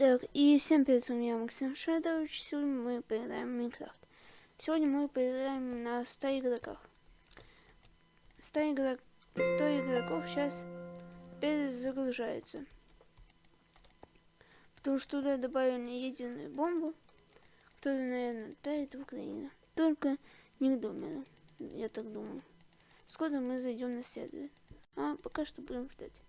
Так, и всем привет, с вами я, Максим Шадович. Сегодня мы поиграем в Майнкрафт. Сегодня мы поиграем на 100 игроках. 100, игрок... 100 игроков сейчас перезагружается. Потому что туда добавили единую бомбу, которая, наверное, отправит в Украину. Только не к я так думаю. Скоро мы зайдем на сервер. А пока что будем ждать.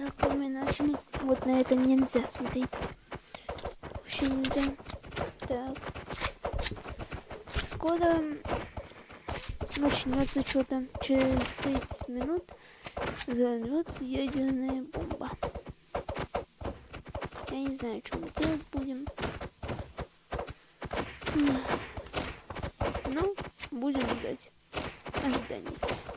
Так, мы начали. Вот на это нельзя смотреть. Вообще нельзя. Так. Скоро начнется что-то. Через 30 минут взорвется ядерная бомба. Я не знаю, что мы делать будем. Ну, будем ждать. Ожидание.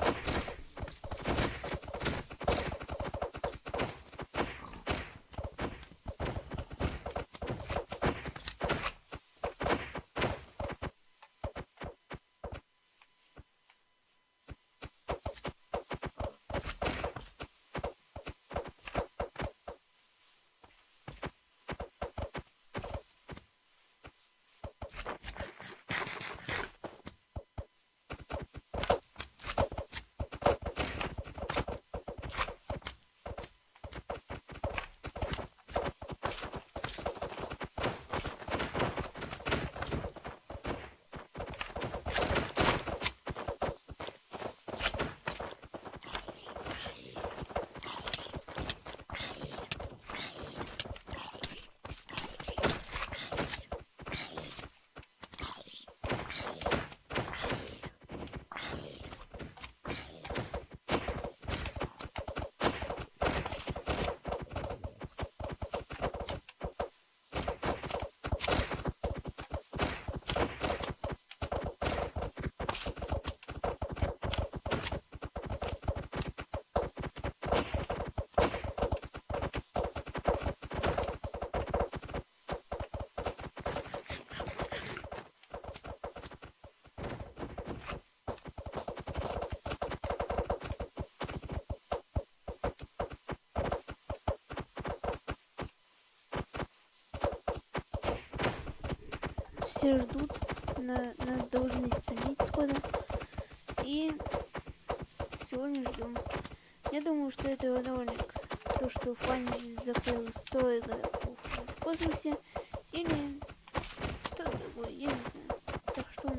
Все ждут, на, нас должны исцелить скоро. И сегодня ждем. Я думаю, что это ролик, то, что Фанни закрыл 100 игроков в космосе, или что другое, я не знаю. Так что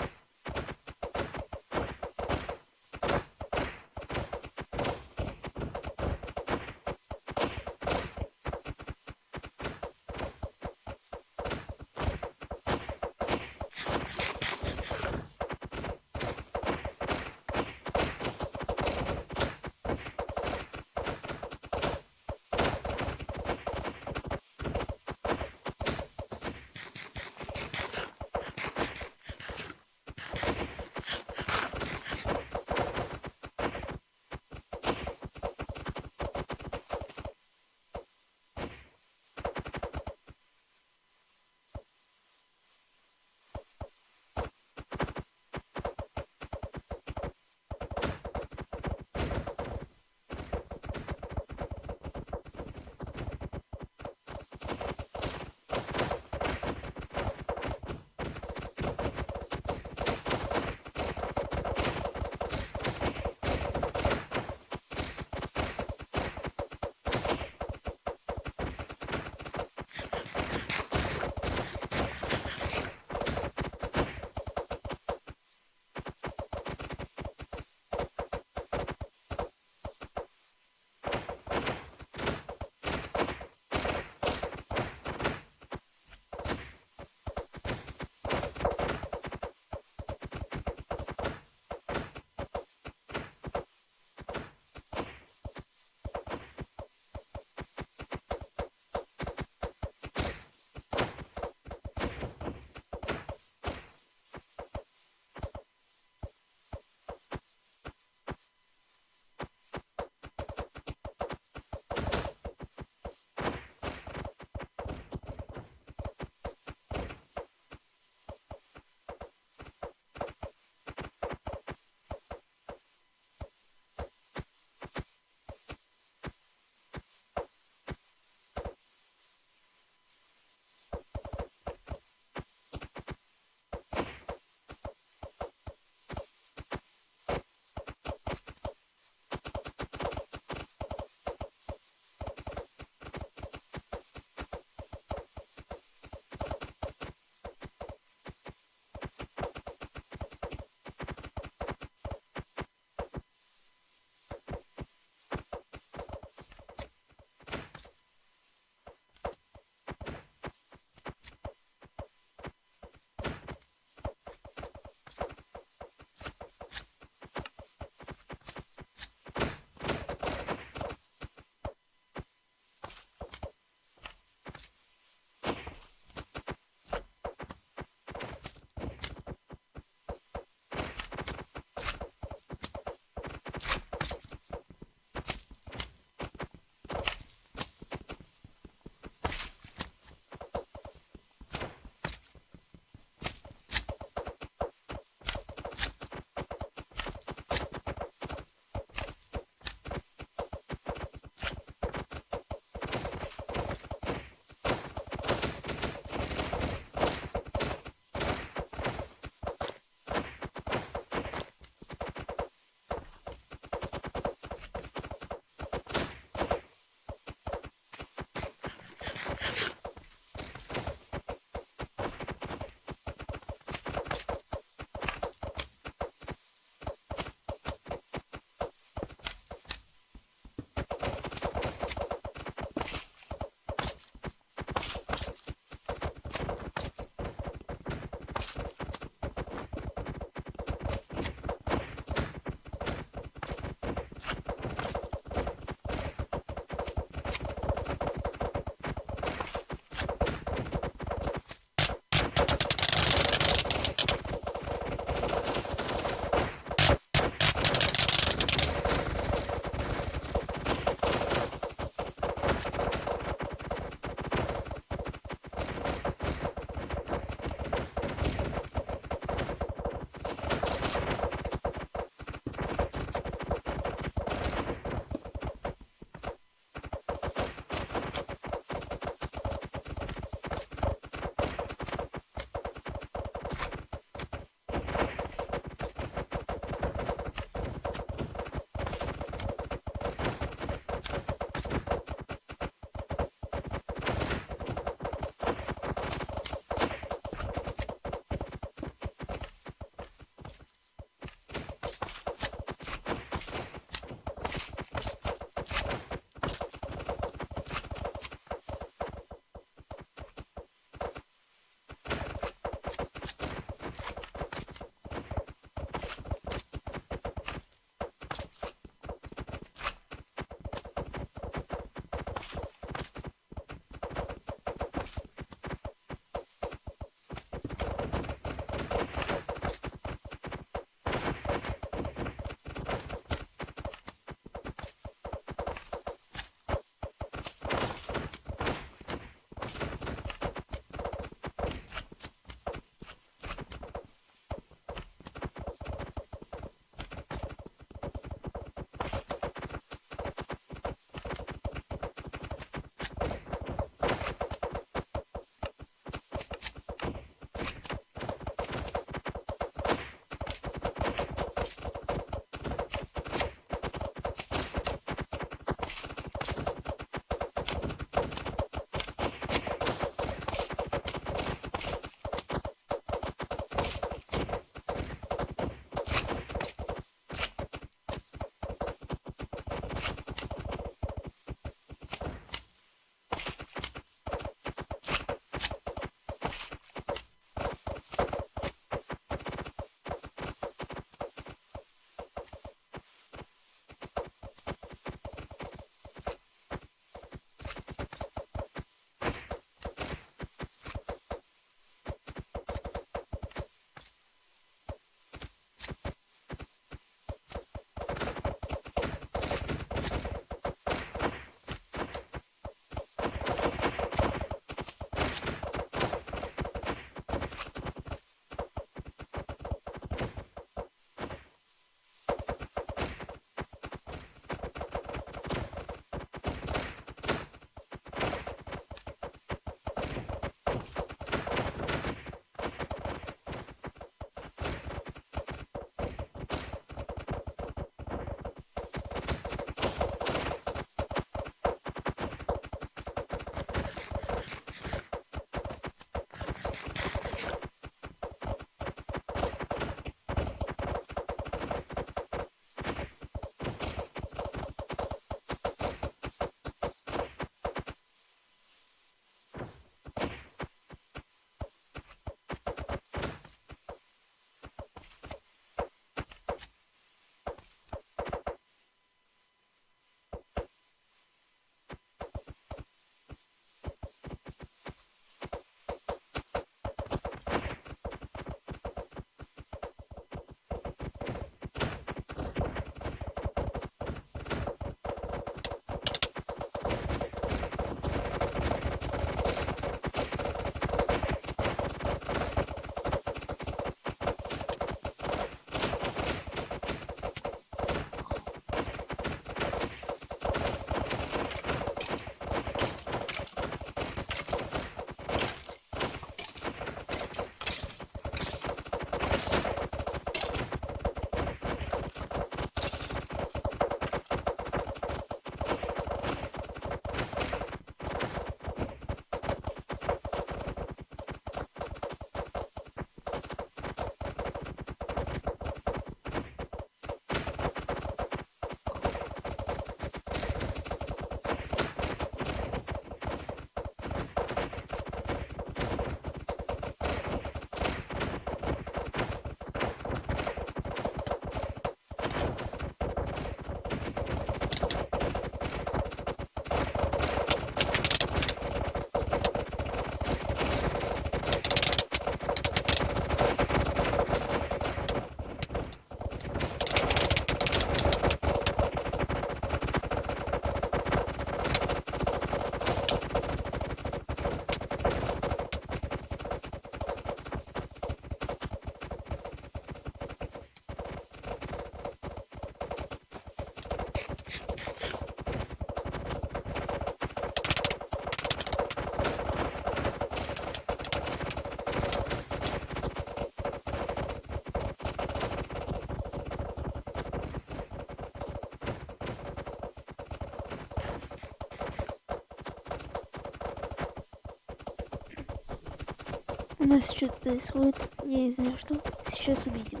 У нас что-то происходит. Я не знаю что. Сейчас увидим.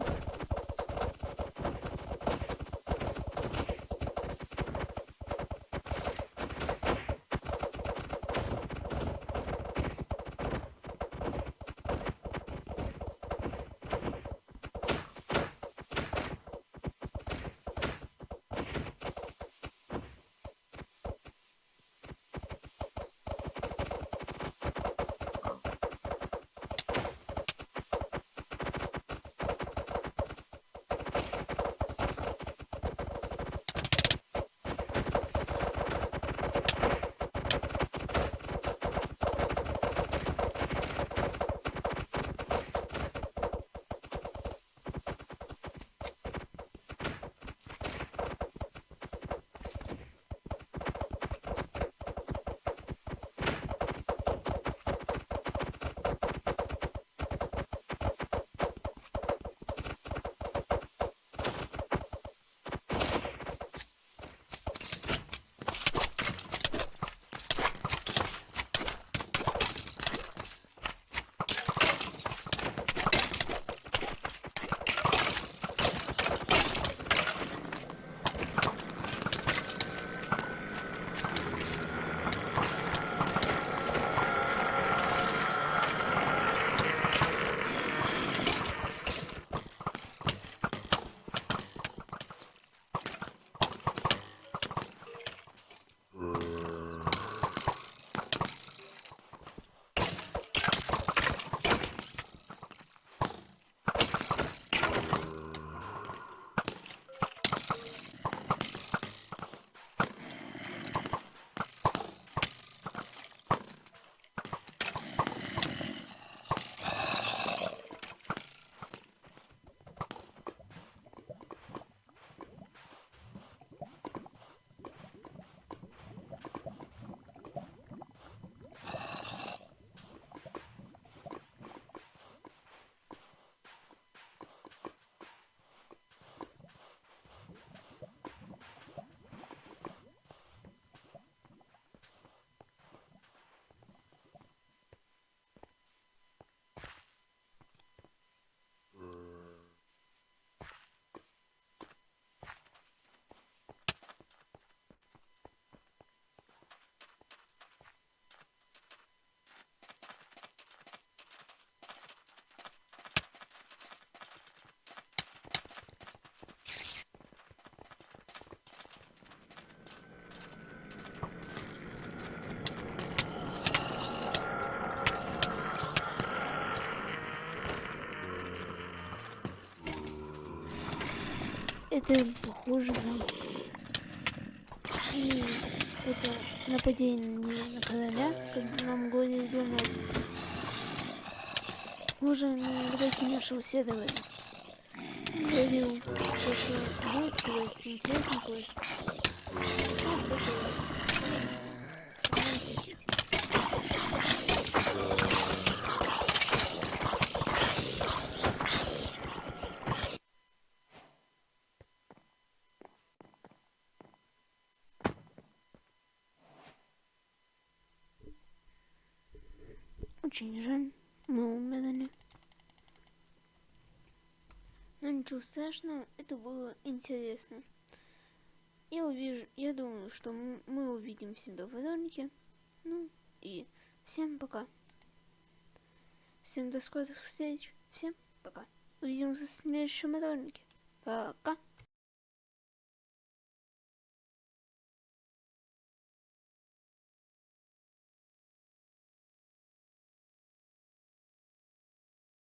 Это похоже на... Это нападение на короля, когда нам горе дома. Уже на драке нашего седова. Говорил, что будет квест, интересный квест. Ну, что квест. Очень жаль, мы умерли. Но ничего страшного, это было интересно. Я увижу, я думаю, что мы увидим себя в ролике. Ну и всем пока. Всем до скорых встреч. Всем пока. Увидимся в следующем ролике. Пока.